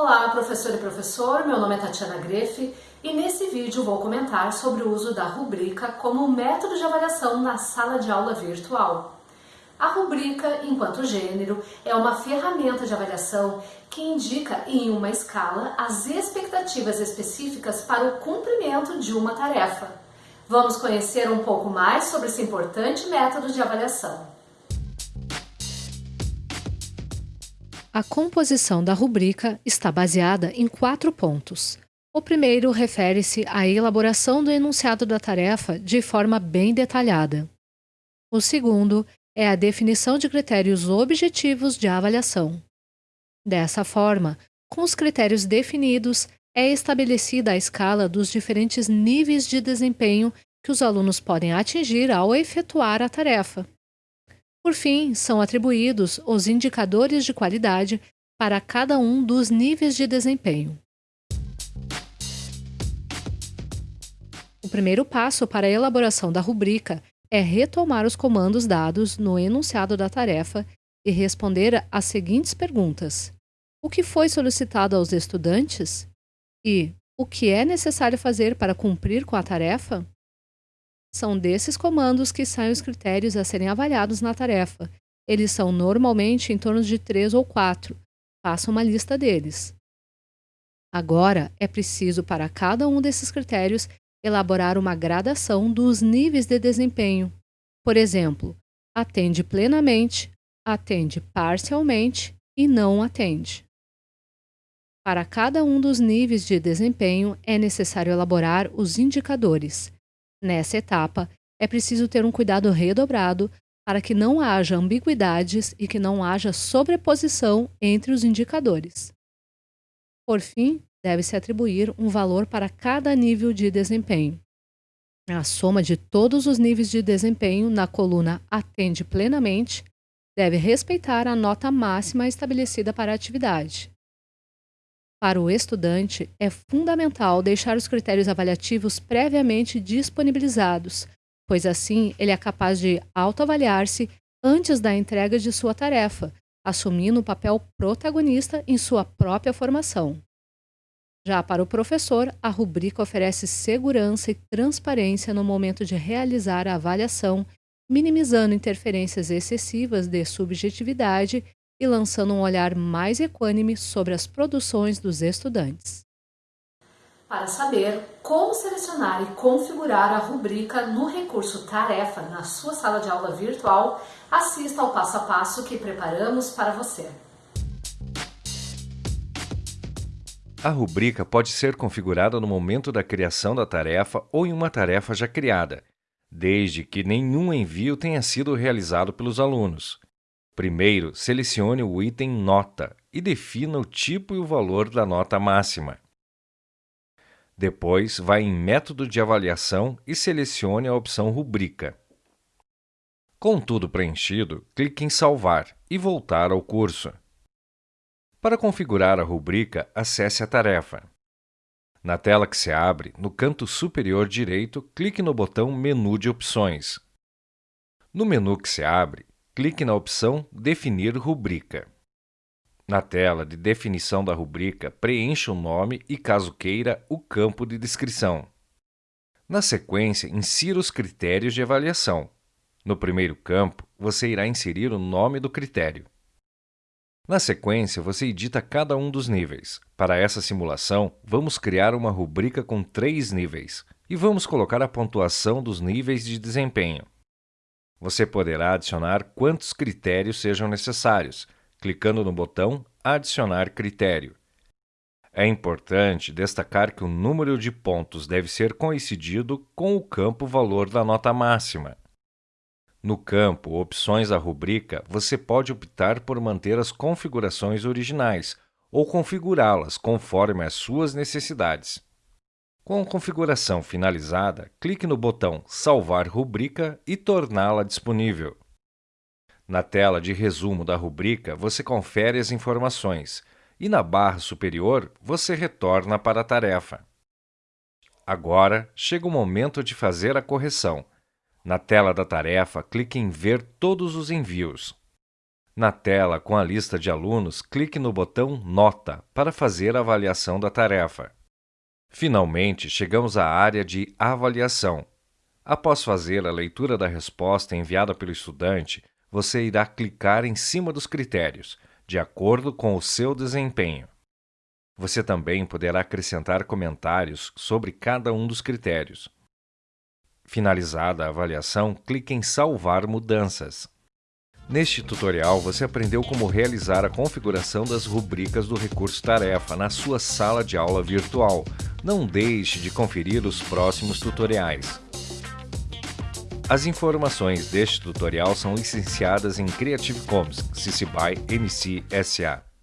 Olá, professor e professor, meu nome é Tatiana Grefe e nesse vídeo vou comentar sobre o uso da rubrica como método de avaliação na sala de aula virtual. A rubrica, enquanto gênero, é uma ferramenta de avaliação que indica em uma escala as expectativas específicas para o cumprimento de uma tarefa. Vamos conhecer um pouco mais sobre esse importante método de avaliação. A composição da rubrica está baseada em quatro pontos. O primeiro refere-se à elaboração do enunciado da tarefa de forma bem detalhada. O segundo é a definição de critérios objetivos de avaliação. Dessa forma, com os critérios definidos, é estabelecida a escala dos diferentes níveis de desempenho que os alunos podem atingir ao efetuar a tarefa. Por fim, são atribuídos os indicadores de qualidade para cada um dos níveis de desempenho. O primeiro passo para a elaboração da rubrica é retomar os comandos dados no enunciado da tarefa e responder às seguintes perguntas: O que foi solicitado aos estudantes? E o que é necessário fazer para cumprir com a tarefa? São desses comandos que saem os critérios a serem avaliados na tarefa. Eles são normalmente em torno de três ou quatro. Faça uma lista deles. Agora, é preciso para cada um desses critérios elaborar uma gradação dos níveis de desempenho. Por exemplo, atende plenamente, atende parcialmente e não atende. Para cada um dos níveis de desempenho, é necessário elaborar os indicadores. Nessa etapa, é preciso ter um cuidado redobrado para que não haja ambiguidades e que não haja sobreposição entre os indicadores. Por fim, deve-se atribuir um valor para cada nível de desempenho. A soma de todos os níveis de desempenho na coluna Atende plenamente deve respeitar a nota máxima estabelecida para a atividade. Para o estudante, é fundamental deixar os critérios avaliativos previamente disponibilizados, pois assim ele é capaz de autoavaliar-se antes da entrega de sua tarefa, assumindo o papel protagonista em sua própria formação. Já para o professor, a rubrica oferece segurança e transparência no momento de realizar a avaliação, minimizando interferências excessivas de subjetividade e lançando um olhar mais equânime sobre as produções dos estudantes. Para saber como selecionar e configurar a rubrica no recurso Tarefa na sua sala de aula virtual, assista ao passo a passo que preparamos para você. A rubrica pode ser configurada no momento da criação da tarefa ou em uma tarefa já criada, desde que nenhum envio tenha sido realizado pelos alunos. Primeiro, selecione o item Nota e defina o tipo e o valor da nota máxima. Depois, vá em Método de avaliação e selecione a opção Rubrica. Com tudo preenchido, clique em Salvar e voltar ao curso. Para configurar a rubrica, acesse a tarefa. Na tela que se abre, no canto superior direito, clique no botão Menu de opções. No menu que se abre, clique na opção Definir rubrica. Na tela de definição da rubrica, preencha o nome e, caso queira, o campo de descrição. Na sequência, insira os critérios de avaliação. No primeiro campo, você irá inserir o nome do critério. Na sequência, você edita cada um dos níveis. Para essa simulação, vamos criar uma rubrica com três níveis e vamos colocar a pontuação dos níveis de desempenho. Você poderá adicionar quantos critérios sejam necessários, clicando no botão Adicionar critério. É importante destacar que o número de pontos deve ser coincidido com o campo valor da nota máxima. No campo Opções da rubrica, você pode optar por manter as configurações originais ou configurá-las conforme as suas necessidades. Com a configuração finalizada, clique no botão Salvar rubrica e torná-la disponível. Na tela de resumo da rubrica, você confere as informações e na barra superior você retorna para a tarefa. Agora, chega o momento de fazer a correção. Na tela da tarefa, clique em Ver todos os envios. Na tela com a lista de alunos, clique no botão Nota para fazer a avaliação da tarefa. Finalmente, chegamos à área de Avaliação. Após fazer a leitura da resposta enviada pelo estudante, você irá clicar em cima dos critérios, de acordo com o seu desempenho. Você também poderá acrescentar comentários sobre cada um dos critérios. Finalizada a avaliação, clique em Salvar mudanças. Neste tutorial, você aprendeu como realizar a configuração das rubricas do recurso tarefa na sua sala de aula virtual. Não deixe de conferir os próximos tutoriais. As informações deste tutorial são licenciadas em Creative Commons, CC BY NC SA.